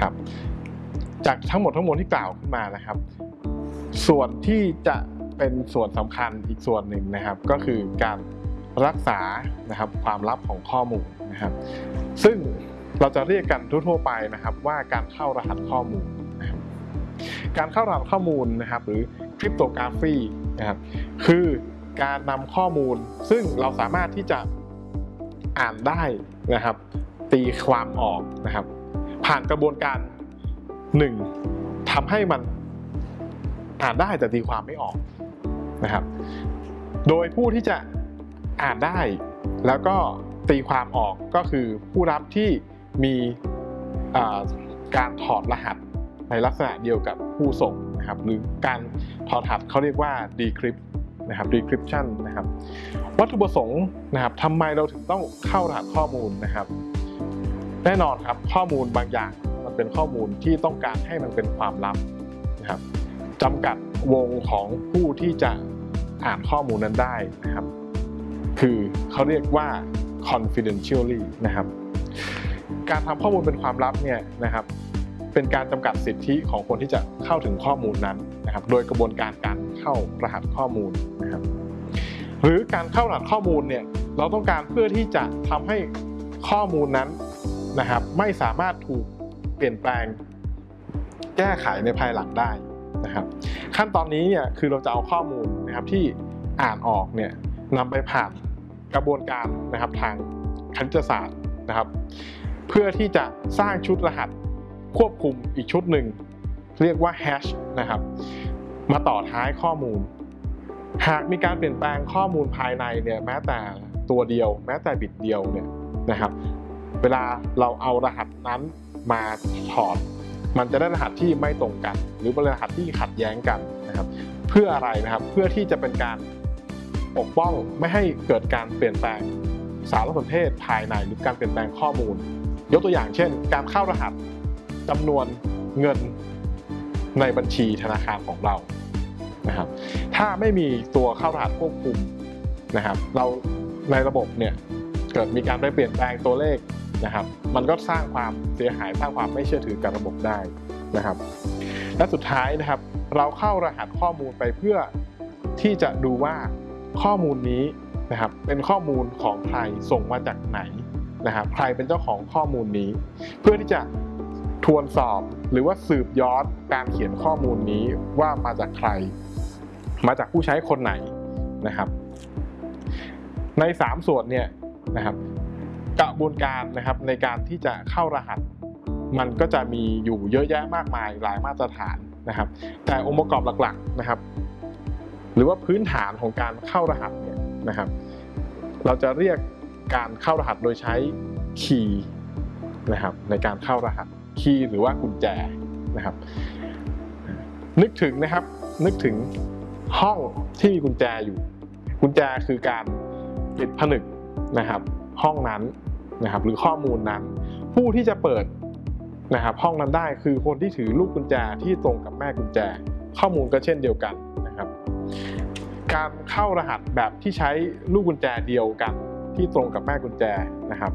ครับ จากทั้งหมดทั้งมวลที่กล่าวขึ้นมานะครับ ส่วนที่จะเป็นส่วนสำคัญอีกส่วนหนึ่งนะครับ ก็คือการรักษานะครับความลับของข้อมูลนะครับ ซึ่งเราจะเรียกกันทั่วๆไปนะครับ ว่าการเข้ารหัสข้อมูลนะครับการเข้ารหัสข้อมูลนะครับ หรือคริปโตกราฟีนะครับคือการนำข้อมูล ซึ่งเราสามารถที่จะอ่านได้นะครับ ตีความออกนะครับ ผ่านกระบวนการหนึ่งทำให้มันอ่านได้แต่ตีความไม่ออกนะครับ โดยผู้ที่จะอ่านได้แล้วก็ตีความออกก็คือผู้รับที่มีการถอดรหัสในลักษณะเดียวกับผู้ส่งนะครับหรือการถอดรหัสเขาเรียกว่า decrypt นะครับ decryption นะครับ วัตถุประสงค์นะครับทำไมเราถึงต้องเข้ารหัสข้อมูลนะครับ แน่นอนครับข้อมูลบางอย่างมันเป็นข้อมูลที่ต้องการให้มันเป็นความลับนะครับจำกัดวงของผู้ที่จะอ่านข้อมูลนั้นได้นะครับ คือเขาเรียกว่า confidentially นะครับ การทำข้อมูลเป็นความลับเนี่ยนะครับ เป็นการจำกัดสิทธิของคนที่จะเข้าถึงข้อมูลนั้นนะครับ โดยกระบวนการการเข้ารหัสข้อมูลนะครับ หรือการเข้ารหัสข้อมูลเนี่ยเราต้องการเพื่อที่จะทำให้ข้อมูลนั้น นะครับ ไม่สามารถถูกเปลี่ยนแปลงแก้ไขในภายหลังได้นะครับ ขั้นตอนนี้เนี่ยคือเราจะเอาข้อมูลนะครับที่อ่านออกเนี่ยนำไปผ่านกระบวนการนะครับทางคณิตศาสตร์นะครับ เพื่อที่จะสร้างชุดรหัสควบคุมอีกชุดหนึ่ง เรียกว่าแฮชนะครับมาต่อท้ายข้อมูล หากมีการเปลี่ยนแปลงข้อมูลภายในเนี่ยแม้แต่ตัวเดียว แม้แต่บิตเดียวเนี่ยนะครับ วลาเราเอารหัสนั้นมาถอด มันจะได้รหัสที่ไม่ตรงกัน หรือเป็นรหัสที่ขัดแย้งกันนะครับ เพื่ออะไรนะครับเพื่อที่จะเป็นการปกป้องไม่ให้เกิดการเปลี่ยนแปลงสารสนเทศภายในหรือการเปลี่ยนแปลงข้อมูล ยกตัวอย่างเช่น การเข้ารหัสจำนวนเงินในบัญชีธนาคารของเรานะครับถ้าไม่มีตัวเข้ารหัสควบคุมนะครับเราในระบบเนี่ย เกิดมีการไปเปลี่ยนแปลงตัวเลขนะครับ มันก็สร้างความเสียหายสร้างความไม่เชื่อถือกับระบบได้นะครับ และสุดท้ายนะครับ เราเข้ารหัสข้อมูลไปเพื่อที่จะดูว่าข้อมูลนี้นะครับเป็นข้อมูลของใครส่งมาจากไหนนะครับใครเป็นเจ้าของข้อมูลนี้ เพื่อที่จะทวนสอบหรือว่าสืบย้อนการเขียนข้อมูลนี้ว่ามาจากใคร มาจากผู้ใช้คนไหนนะครับ ใน 3 ส่วนเนี่ย นะครับ กระบวนการนะครับในการที่จะเข้ารหัส มันก็จะมีอยู่เยอะแยะมากมายหลายมาตรฐานนะครับ แต่องค์ประกอบหลักๆนะครับ หรือว่าพื้นฐานของการเข้ารหัสเนี่ยนะครับ เราจะเรียกการเข้ารหัสโดยใช้คีย์นะครับในการเข้ารหัสคีย์หรือว่ากุญแจนะครับ นึกถึงนะครับนึกถึงห้องที่มีกุญแจอยู่ กุญแจคือการปิดผนึก นะครับห้องนั้นนะครับหรือข้อมูลนั้น ผู้ที่จะเปิดนะครับห้องนั้นได้คือคนที่ถือลูกกุญแจที่ตรงกับแม่กุญแจ ข้อมูลก็เช่นเดียวกันนะครับการเข้ารหัสแบบที่ใช้ลูกกุญแจเดียวกัน ที่ตรงกับแม่กุญแจนะครับ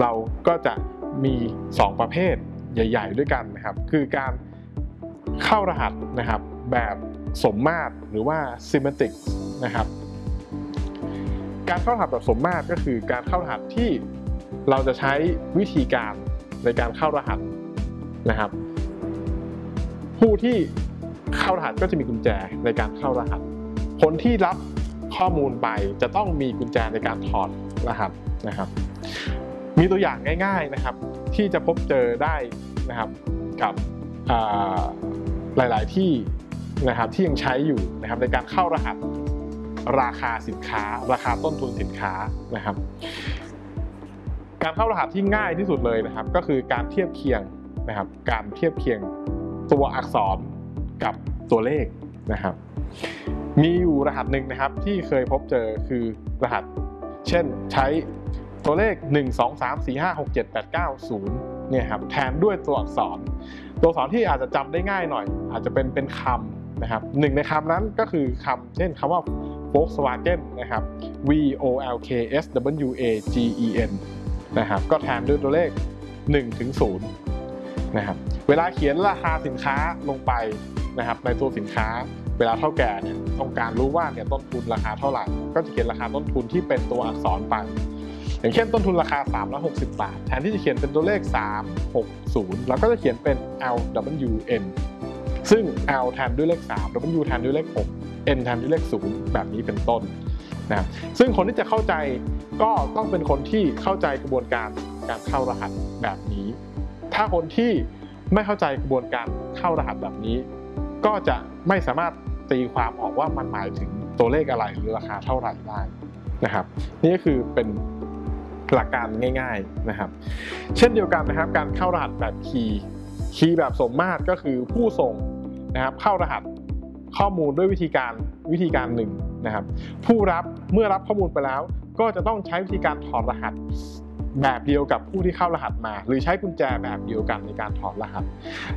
เราก็จะมี 2 ประเภทใหญ่ ๆ ด้วยกันนะครับ คือการเข้ารหัสนะครับแบบสมมาตรหรือว่า symmetric นะครับ การเข้ารหัสแบบสมมาตรก็คือการเข้ารหัสที่เราจะใช้วิธีการในการเข้ารหัสนะครับ ผู้ที่เข้ารหัสก็จะมีกุญแจในการเข้ารหัส คนที่รับข้อมูลไปจะต้องมีกุญแจในการถอดรหัสนะครับ มีตัวอย่างง่าย ๆนะครับ ที่จะพบเจอได้นะครับกับหลาย ๆที่นะครับที่ยังใช้อยู่นะครับในการเข้ารหัส ราคาสินค้า ราคาต้นทุนสินค้านะครับ การเข้ารหัสที่ง่ายที่สุดเลยนะครับ ก็คือการเทียบเคียงนะครับ การเทียบเคียงตัวอักษรกับตัวเลขนะครับ มีอยู่รหัสหนึ่งนะครับที่เคยพบเจอคือรหัส เช่นใช้ตัวเลข 1 2 3 4 5 6 7 8 9 0เนี่ยครับแทนด้วยตัวอักษร ตัวอักษรที่อาจจะจำได้ง่ายหน่อย อาจจะเป็นเป็นคำนะครับหนึ่งในคำนั้นก็คือคำเช่นคำว่า Volkswagen นะครับ V O L K S W A G E N นะครับก็แทนด้วยตัวเลข1ถึง0นะครับเวลาเขียนราคาสินค้าลงไปนะครับในตัวสินค้าเวลาเท่าแก่เนี่ยต้องการรู้ว่าเนี่ยต้นทุนราคาเท่าไหร่ ก็จะเขียนราคาต้นทุนที่เป็นตัวอักษรไป อย่างเช่นต้นทุนราคา 360 บาท แทนที่จะเขียนเป็นตัวเลข 360แล้วก็จะเขียนเป็น LWN ซึ่ง L แทนด้วยเลข 3 W แทนด้วยเลข 6 N แทนด้วยเลข0แบบนี้เป็นต้นนะครับซึ่งคนที่จะเข้าใจก็ต้องเป็นคนที่เข้าใจกระบวนการการเข้ารหัสแบบนี้ ถ้าคนที่ไม่เข้าใจกระบวนการเข้ารหัสแบบนี้ ก็จะไม่สามารถตีความออกว่ามันหมายถึงตัวเลขอะไรหรือราคาเท่าไหร่ได้นะครับ นี่ก็คือเป็นหลักการง่ายๆนะครับ เช่นเดียวกันนะครับ การเข้ารหัสแบบคีย์คีย์แบบสมมาตรก็คือผู้ส่งนะครับเข้ารหัส ข้อมูลด้วยวิธีการวิธีการหนึ่งนะครับ ผู้รับเมื่อรับข้อมูลไปแล้ว ก็จะต้องใช้วิธีการถอดรหัสแบบเดียวกับผู้ที่เข้ารหัสมา หรือใช้กุญแจแบบเดียวกันในการถอดรหัส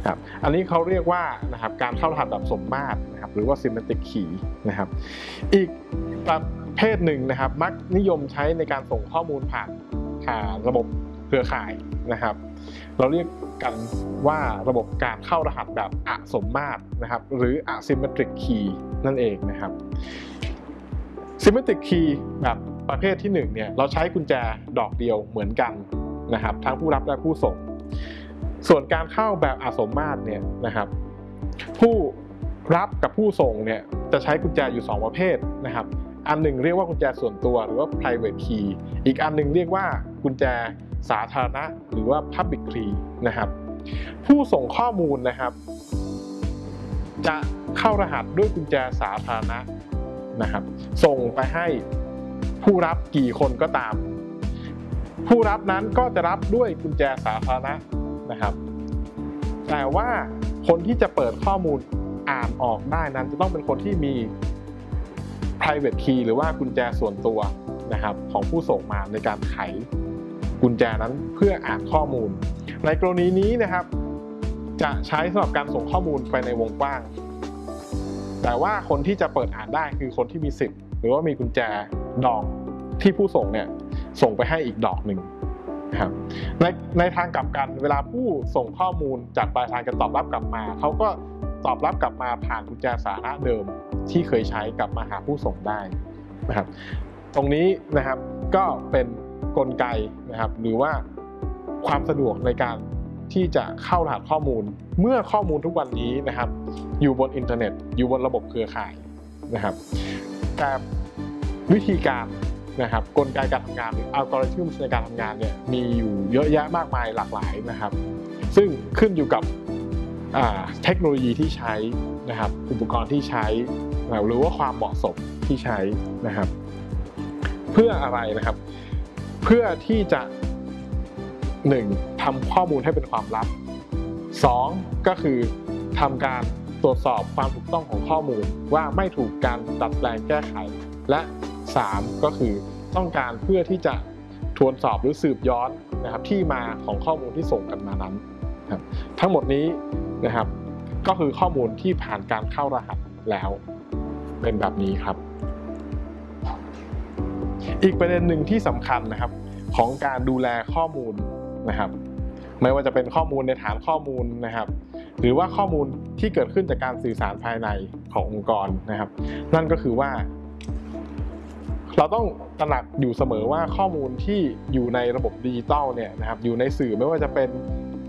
ครับอันนี้เขาเรียกว่านะครับการเข้ารหัสแบบสมมาตรนะครับหรือว่า semantic key นะครับอีกประเภทหนึ่งนะครับ มักนิยมใช้ในการส่งข้อมูลผ่านผ่านระบบ เครือข่ายนะครับ เราเรียกกันว่าระบบการเข้ารหัสแบบอสมมาตรนะครับ หรือ asymmetric key นั่นเองนะครับ symmetric key แบบประเภทที่1เนี่ยเราใช้กุญแจดอกเดียวเหมือนกันนะครับ ทั้งผู้รับและผู้ส่ง ส่วนการเข้าแบบอสมมาตรเนี่ยนะครับ ผู้รับกับผู้ส่งเนี่ยจะใช้กุญแจอยู่ 2 ประเภทนะครับ อันหนึ่งเรียกว่ากุญแจส่วนตัวหรือว่า private key อีกอันหนึ่งเรียกว่ากุญแจ สาธารณะหรือว่า public key นะครับ ผู้ส่งข้อมูลนะครับ จะเข้ารหัสด้วยกุญแจสาธารณะนะครับ ส่งไปให้ผู้รับกี่คนก็ตาม ผู้รับนั้นก็จะรับด้วยกุญแจสาธารณะนะครับ แต่ว่าคนที่จะเปิดข้อมูลอ่านออกได้นั้น จะต้องเป็นคนที่มี private key หรือว่ากุญแจส่วนตัวนะครับของผู้ส่งมาในการไข กุญแจนั้นเพื่ออ่านข้อมูล ในกรณีนี้นะครับ จะใช้สำหรับการส่งข้อมูลไปในวงกว้าง แต่ว่าคนที่จะเปิดอ่านได้คือคนที่มีสิทธิ์หรือว่ามีกุญแจดอกที่ผู้ส่งเนี่ยส่งไปให้อีกดอกหนึ่งนะครับในในทางกลับกันเวลาผู้ส่งข้อมูลจากปลายทางจะตอบรับกลับมาเขาก็ตอบรับกลับมาผ่านกุญแจสาธารณะเดิมที่เคยใช้กลับมาหาผู้ส่งได้นะครับ ตรงนี้นะครับก็เป็น กลไกนะครับ หรือว่าความสะดวกในการที่จะเข้ารหัสข้อมูล เมื่อข้อมูลทุกวันนี้นะครับ อยู่บนอินเทอร์เน็ต อยู่บนระบบเครือข่ายนะครับ แต่วิธีการนะครับกลไกการทำงานหรืออัลกอริทึมในการทำงานเนี่ยมีอยู่เยอะแยะมากมายหลากหลายนะครับ ซึ่งขึ้นอยู่กับเทคโนโลยีที่ใช้นะครับอุปกรณ์ที่ใช้หรือว่าความเหมาะสมที่ใช้นะครับ เพื่ออะไรนะครับ พื่อที่จะ 1. ทำข้อมูลให้เป็นความลับ 2. ก็คือทำการตรวจสอบความถูกต้องของข้อมูลว่าไม่ถูกการดัดแปลงแก้ไข และ 3. ก็คือต้องการเพื่อที่จะทวนสอบหรือสืบย้อนนะครับที่มาของข้อมูลที่ส่งกันมานั้นครับทั้งหมดนี้นะครับ ก็คือข้อมูลที่ผ่านการเข้ารหัสแล้วเป็นแบบนี้ครับ อีกประเด็นหนึ่งที่สำคัญนะครับ ของการดูแลข้อมูลนะครับ ไม่ว่าจะเป็นข้อมูลในฐานข้อมูลนะครับ หรือว่าข้อมูลที่เกิดขึ้นจากการสื่อสารภายในขององค์กรนะครับ นั่นก็คือว่า เราต้องตระหนักอยู่เสมอว่าข้อมูลที่อยู่ในระบบดิจิตอลเนี่ยนะครับอยู่ในสื่อไม่ว่าจะเป็น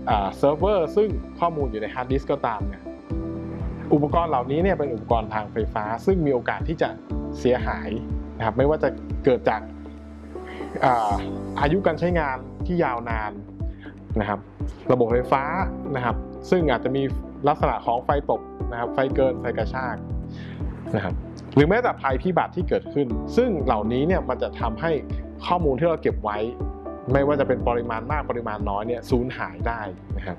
เซิร์ฟเวอร์ซึ่งข้อมูลอยู่ในฮาร์ดดิสก์ก็ตามเนี่ยอุปกรณ์เหล่านี้เนี่ยเป็นอุปกรณ์ทางไฟฟ้า ซึ่งมีโอกาสที่จะเสียหายนะครับไม่ว่าจะเกิดจาก อายุการใช้งานที่ยาวนานนะครับ ระบบไฟฟ้านะครับ ซึ่งอาจจะมีลักษณะของไฟตกนะครับ ไฟเกินไฟกระชากนะครับ หรือแม้แต่ภัยพิบัติที่เกิดขึ้น ซึ่งเหล่านี้เนี่ยมันจะทำให้ข้อมูลที่เราเก็บไว้ ไม่ว่าจะเป็นปริมาณมากปริมาณน้อยเนี่ยสูญหายได้นะครับ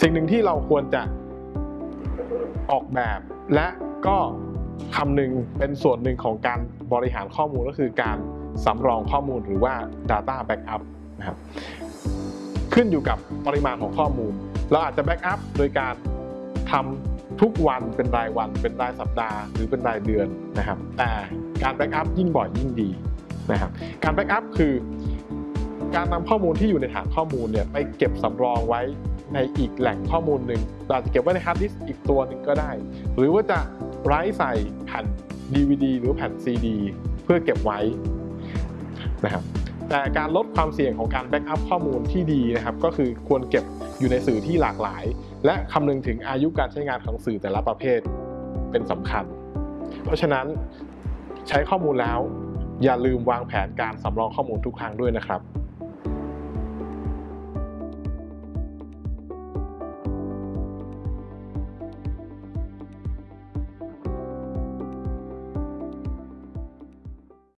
สิ่งหนึ่งที่เราควรจะออกแบบและก็ คำหนึ่งเป็นส่วนหนึ่งของการบริหารข้อมูลก็คือการสำรองข้อมูลหรือว่า Data Backup นะครับขึ้นอยู่กับปริมาณของข้อมูล เราอาจจะ backup โดยการทำทุกวันเป็นรายวัน เป็นรายสัปดาห์ หรือเป็นรายเดือนนะครับ แต่การ backup ยิ่งบ่อยยิ่งดีนะครับ การ backup คือ การนำข้อมูลที่อยู่ในฐานข้อมูลเนี่ยไปเก็บสำรองไว้ในอีกแหล่งข้อมูลหนึ่งอาจจะเก็บไว้ในฮาร์ดดิสก์อีกตัวหนึ่งก็ได้ หรือว่าจะ write ใส่แผ่น DVD หรือแผ่น CD เพื่อเก็บไว้นะครับแต่การลดความเสี่ยงของการ backup ข้อมูลที่ดีนะครับก็คือควรเก็บอยู่ในสื่อที่หลากหลาย และคำนึงถึงอายุการใช้งานของสื่อแต่ละประเภทเป็นสำคัญ เพราะฉะนั้นใช้ข้อมูลแล้ว อย่าลืมวางแผนการสำรองข้อมูลทุกครั้งด้วยนะครับ